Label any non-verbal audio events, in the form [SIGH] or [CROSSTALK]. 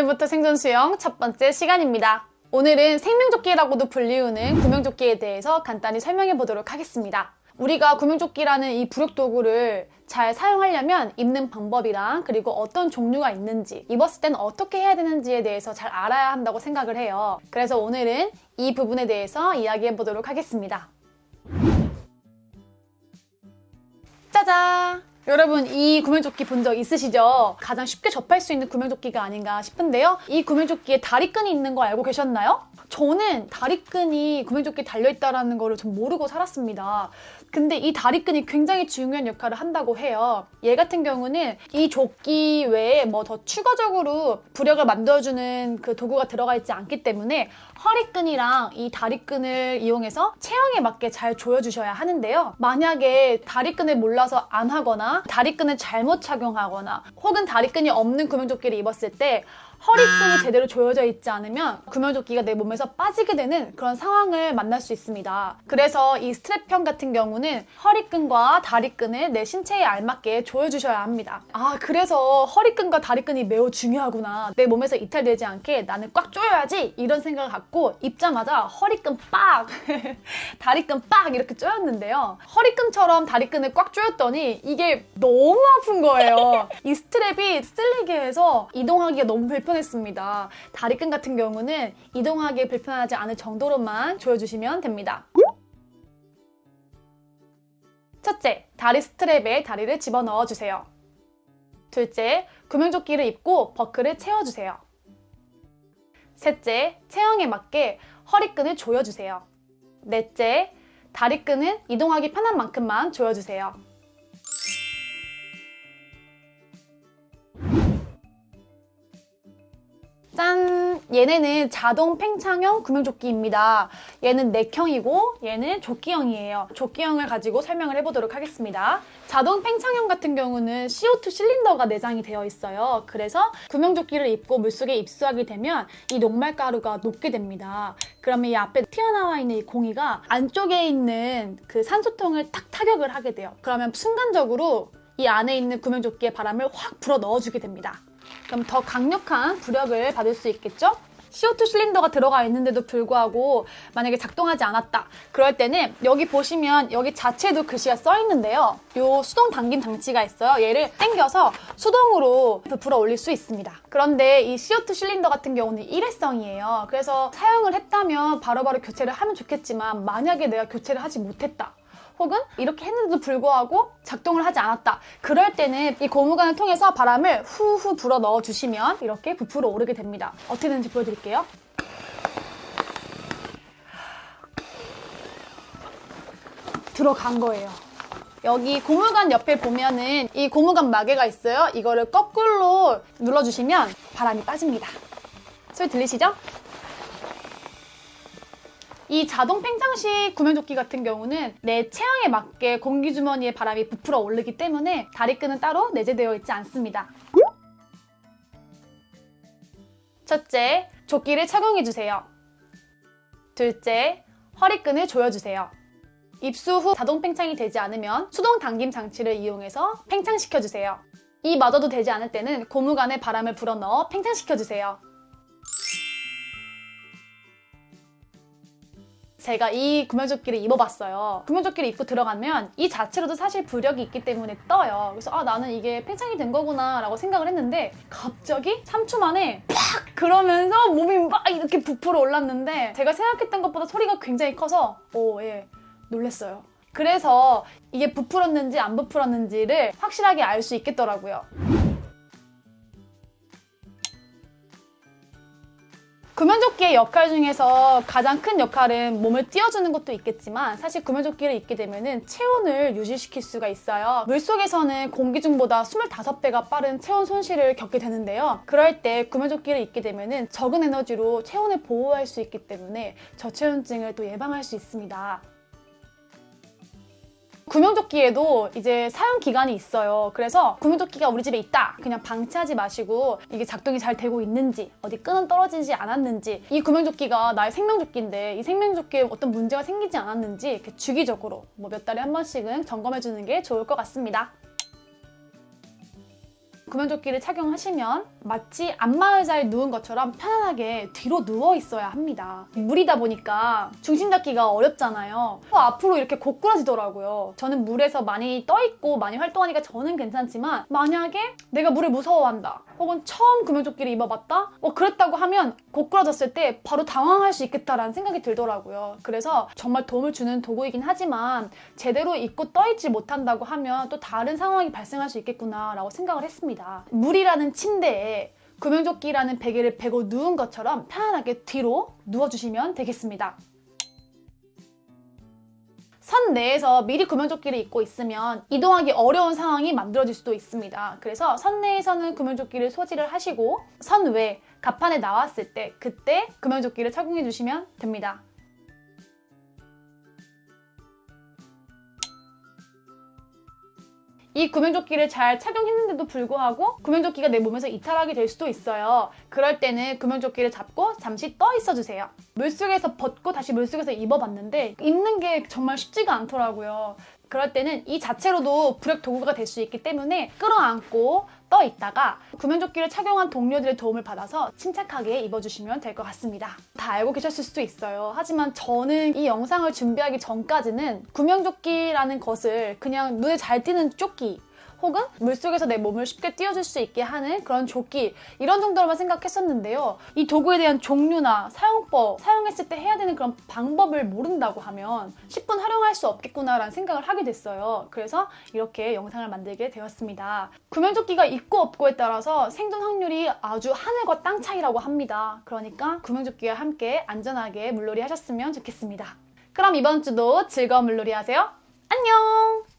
오늘부터 생존 수영 첫 번째 시간입니다. 오늘은 생명조끼라고도 불리우는 구명조끼에 대해서 간단히 설명해 보도록 하겠습니다. 우리가 구명조끼라는 이 부력 도구를 잘 사용하려면 입는 방법이랑 그리고 어떤 종류가 있는지 입었을 때는 어떻게 해야 되는지에 대해서 잘 알아야 한다고 생각을 해요. 그래서 오늘은 이 부분에 대해서 이야기해 보도록 하겠습니다. 짜잔! 여러분 이 구명조끼 본 적 있으시죠? 가장 쉽게 접할 수 있는 구명조끼가 아닌가 싶은데요. 이 구명조끼에 다리끈이 있는 거 알고 계셨나요? 저는 다리끈이 구명조끼에 달려있다는 거를 좀 모르고 살았습니다. 근데 이 다리끈이 굉장히 중요한 역할을 한다고 해요. 얘 같은 경우는 이 조끼 외에 뭐 더 추가적으로 부력을 만들어주는 그 도구가 들어가 있지 않기 때문에 허리끈이랑 이 다리끈을 이용해서 체형에 맞게 잘 조여주셔야 하는데요. 만약에 다리끈을 몰라서 안 하거나 다리끈을 잘못 착용하거나 혹은 다리끈이 없는 구명조끼를 입었을 때 허리끈이 제대로 조여져 있지 않으면 구명조끼가 내 몸에서 빠지게 되는 그런 상황을 만날 수 있습니다. 그래서 이 스트랩형 같은 경우는 허리끈과 다리끈을 내 신체에 알맞게 조여주셔야 합니다. 아 그래서 허리끈과 다리끈이 매우 중요하구나. 내 몸에서 이탈되지 않게 나는 꽉 조여야지 이런 생각을 갖고 입자마자 허리끈 빡! [LAUGHS] 다리끈 빡! 이렇게 조였는데요. 허리끈처럼 다리끈을 꽉 조였더니 이게 너무 아픈 거예요. 이 스트랩이 쓸리게 해서 이동하기가 너무 불편 불편했습니다. 다리끈 같은 경우는 이동하기 불편하지 않을 정도로만 조여주시면 됩니다. 첫째, 다리 스트랩에 다리를 집어넣어 주세요. 둘째, 구명조끼를 입고 버클을 채워주세요. 셋째, 체형에 맞게 허리끈을 조여주세요. 넷째, 다리끈은 이동하기 편한 만큼만 조여주세요. 얘네는 자동 팽창형 구명조끼입니다. 얘는 넥형이고 얘는 조끼형이에요. 조끼형을 가지고 설명을 해보도록 하겠습니다. 자동 팽창형 같은 경우는 CO2 실린더가 내장이 되어 있어요. 그래서 구명조끼를 입고 물속에 입수하게 되면 이 녹말가루가 녹게 됩니다. 그러면 이 앞에 튀어나와 있는 이 공이가 안쪽에 있는 그 산소통을 탁 타격을 하게 돼요. 그러면 순간적으로 이 안에 있는 구명조끼에 바람을 확 불어 넣어주게 됩니다. 그럼 더 강력한 부력을 받을 수 있겠죠? CO2 실린더가 들어가 있는데도 불구하고 만약에 작동하지 않았다. 그럴 때는 여기 보시면 여기 자체도 글씨가 써 있는데요. 이 수동 당김 장치가 있어요. 얘를 당겨서 수동으로 불어 올릴 수 있습니다. 그런데 이 CO2 실린더 같은 경우는 일회성이에요. 그래서 사용을 했다면 바로바로 바로 교체를 하면 좋겠지만 만약에 내가 교체를 하지 못했다. 혹은 이렇게 했는데도 불구하고 작동을 하지 않았다. 그럴 때는 이 고무관을 통해서 바람을 후후 불어 넣어주시면 이렇게 부풀어 오르게 됩니다. 어떻게 되는지 보여드릴게요. 들어간 거예요. 여기 고무관 옆에 보면은 이 고무관 마개가 있어요. 이거를 거꾸로 눌러주시면 바람이 빠집니다. 소리 들리시죠? 이 자동 팽창식 구명조끼 같은 경우는 내 체형에 맞게 공기주머니에 바람이 부풀어 오르기 때문에 다리끈은 따로 내재되어 있지 않습니다. 첫째, 조끼를 착용해주세요. 둘째, 허리끈을 조여주세요. 입수 후 자동 팽창이 되지 않으면 수동 당김 장치를 이용해서 팽창시켜주세요. 이 마저도 되지 않을 때는 고무관에 바람을 불어넣어 팽창시켜주세요. 제가 이 구명조끼를 입어봤어요. 구명조끼를 입고 들어가면 이 자체로도 사실 부력이 있기 때문에 떠요. 그래서 아 나는 이게 팽창이 된 거구나 라고 생각을 했는데 갑자기 3초 만에 팍 그러면서 몸이 막 이렇게 부풀어 올랐는데 제가 생각했던 것보다 소리가 굉장히 커서 오 예 놀랬어요. 그래서 이게 부풀었는지 안 부풀었는지를 확실하게 알 수 있겠더라고요. 구명조끼의 역할 중에서 가장 큰 역할은 몸을 띄워주는 것도 있겠지만 사실 구명조끼를 입게 되면 체온을 유지시킬 수가 있어요. 물속에서는 공기 중보다 25배가 빠른 체온 손실을 겪게 되는데요. 그럴 때 구명조끼를 입게 되면 적은 에너지로 체온을 보호할 수 있기 때문에 저체온증을 또 예방할 수 있습니다. 구명조끼에도 이제 사용 기간이 있어요. 그래서 구명조끼가 우리 집에 있다. 그냥 방치하지 마시고 이게 작동이 잘 되고 있는지 어디 끈은 떨어지지 않았는지 이 구명조끼가 나의 생명조끼인데 이 생명조끼에 어떤 문제가 생기지 않았는지 주기적으로 뭐 몇 달에 한 번씩은 점검해주는 게 좋을 것 같습니다. 구명조끼를 착용하시면 마치 안마의자에 누운 것처럼 편안하게 뒤로 누워 있어야 합니다. 물이다 보니까 중심 잡기가 어렵잖아요. 또 앞으로 이렇게 고꾸라지더라고요. 저는 물에서 많이 떠 있고 많이 활동하니까 저는 괜찮지만 만약에 내가 물을 무서워한다. 혹은 처음 구명조끼를 입어봤다? 뭐 그랬다고 하면 고꾸라졌을 때 바로 당황할 수 있겠다라는 생각이 들더라고요. 그래서 정말 도움을 주는 도구이긴 하지만 제대로 입고 떠있지 못한다고 하면 또 다른 상황이 발생할 수 있겠구나라고 생각을 했습니다. 물이라는 침대에 구명조끼라는 베개를 베고 누운 것처럼 편안하게 뒤로 누워주시면 되겠습니다. 선 내에서 미리 구명조끼를 입고 있으면 이동하기 어려운 상황이 만들어질 수도 있습니다. 그래서 선 내에서는 구명조끼를 소지를 하시고 선 외, 갑판에 나왔을 때 그때 구명조끼를 착용해 주시면 됩니다. 이 구명조끼를 잘 착용했는데도 불구하고 구명조끼가 내 몸에서 이탈하게 될 수도 있어요. 그럴 때는 구명조끼를 잡고 잠시 떠 있어 주세요. 물속에서 벗고 다시 물속에서 입어봤는데 입는 게 정말 쉽지가 않더라고요. 그럴 때는 이 자체로도 불역 도구가 될 수 있기 때문에 끌어안고 떠 있다가 구명조끼를 착용한 동료들의 도움을 받아서 침착하게 입어주시면 될 것 같습니다. 다 알고 계셨을 수도 있어요. 하지만 저는 이 영상을 준비하기 전까지는 구명조끼라는 것을 그냥 눈에 잘 띄는 조끼 혹은 물속에서 내 몸을 쉽게 띄워줄 수 있게 하는 그런 조끼 이런 정도로만 생각했었는데요. 이 도구에 대한 종류나 사용법, 사용했을 때 해야 되는 그런 방법을 모른다고 하면 10분 활용할 수 없겠구나라는 생각을 하게 됐어요. 그래서 이렇게 영상을 만들게 되었습니다. 구명조끼가 있고 없고에 따라서 생존 확률이 아주 하늘과 땅 차이라고 합니다. 그러니까 구명조끼와 함께 안전하게 물놀이 하셨으면 좋겠습니다. 그럼 이번 주도 즐거운 물놀이 하세요. 안녕!